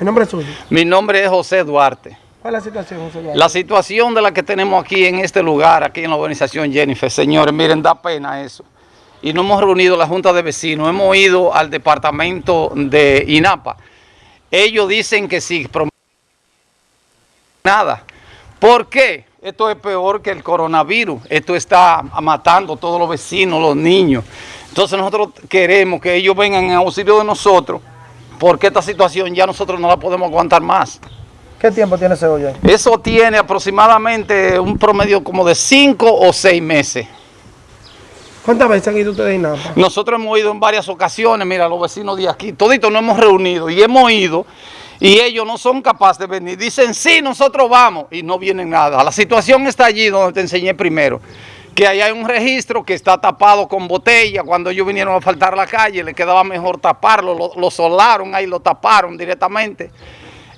¿El nombre es suyo? Mi nombre es José Duarte. ¿Cuál es la situación, José Duarte? La situación de la que tenemos aquí en este lugar, aquí en la organización Jennifer, señores, miren, da pena eso. Y no hemos reunido la Junta de Vecinos, hemos ido al departamento de INAPA. Ellos dicen que sí, nada. ¿Por qué? Esto es peor que el coronavirus. Esto está matando a todos los vecinos, los niños. Entonces nosotros queremos que ellos vengan en auxilio de nosotros, porque esta situación ya nosotros no la podemos aguantar más. ¿Qué tiempo tiene ese hoyo ahí? Eso tiene aproximadamente un promedio como de 5 o 6 meses. ¿Cuántas veces han ido ustedes a INAPA? Nosotros hemos ido en varias ocasiones, mira, los vecinos de aquí, toditos nos hemos reunido y hemos ido y ellos no son capaces de venir. Dicen, sí, nosotros vamos y no vienen nada. La situación está allí donde te enseñé primero, que ahí hay un registro que está tapado con botella. Cuando ellos vinieron a faltar a la calle, le quedaba mejor taparlo, lo, lo solaron ahí, lo taparon directamente.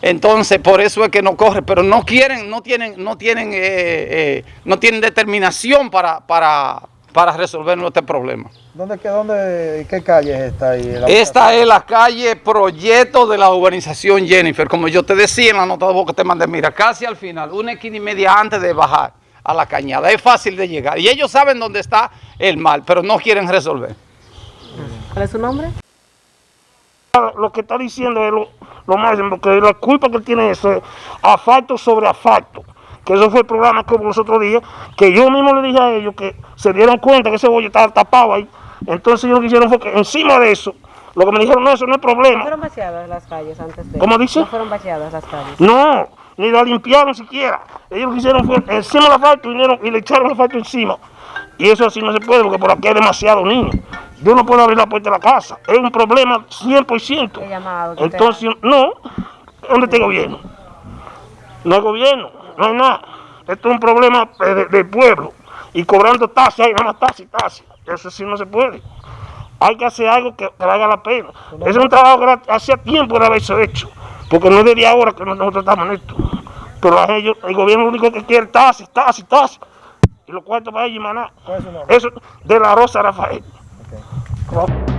Entonces, por eso es que no corre, pero no quieren, no tienen, no tienen, eh, eh, no tienen determinación para, para, para resolver nuestro problema. ¿Dónde, qué, dónde, qué calle es esta ahí? Esta es la calle Proyecto de la urbanización Jennifer, como yo te decía en la nota de voz que te mandé, mira, casi al final, una esquina y media antes de bajar a la cañada, es fácil de llegar. Y ellos saben dónde está el mal, pero no quieren resolver. ¿Cuál es su nombre? Lo que está diciendo es lo, lo máximo, porque la culpa que tiene eso es asfalto sobre asfalto. Que eso fue el programa que hubo los otros días, que yo mismo le dije a ellos que se dieron cuenta que ese bollo estaba tapado ahí. Entonces ellos lo que hicieron fue que encima de eso, lo que me dijeron, no, eso no es ¿No problema. fueron vaciadas las calles antes de...? ¿Cómo dice? ¿No fueron vaciadas las calles? No, ni la limpiaron siquiera. Ellos lo que hicieron fue encima del asfalto vinieron y le echaron el asfalto encima. Y eso así no se puede porque por aquí hay demasiados niños. Yo no puedo abrir la puerta de la casa. Es un problema 100%. ¿Qué llamado Entonces, no, ¿dónde está el gobierno? No hay gobierno, no hay nada. Esto es un problema eh, de- del pueblo. Y cobrando tasas, nada más tasas y tasas. Eso sí no se puede. Hay que hacer algo que, que valga la pena. Ese es un trabajo que hacía tiempo de haberse hecho. Porque no es de ahora que nosotros estamos en esto. Pero a ellos, el gobierno único que quiere es tasas, tasas, tasas. Y los cuartos para ellos y maná. Eso de la Rosa Rafael. Ok.